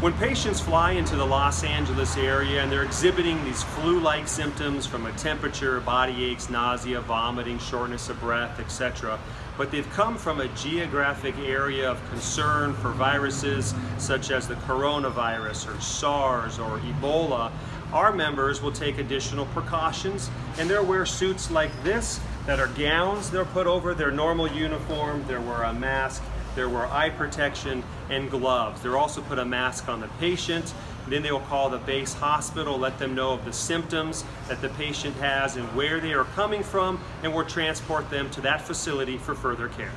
When patients fly into the Los Angeles area and they're exhibiting these flu-like symptoms from a temperature, body aches, nausea, vomiting, shortness of breath, etc., but they've come from a geographic area of concern for viruses such as the coronavirus or SARS or Ebola, our members will take additional precautions and they'll wear suits like this that are gowns they'll put over their normal uniform, they'll wear a mask, there were eye protection and gloves. They'll also put a mask on the patient. Then they will call the base hospital, let them know of the symptoms that the patient has and where they are coming from, and we'll transport them to that facility for further care.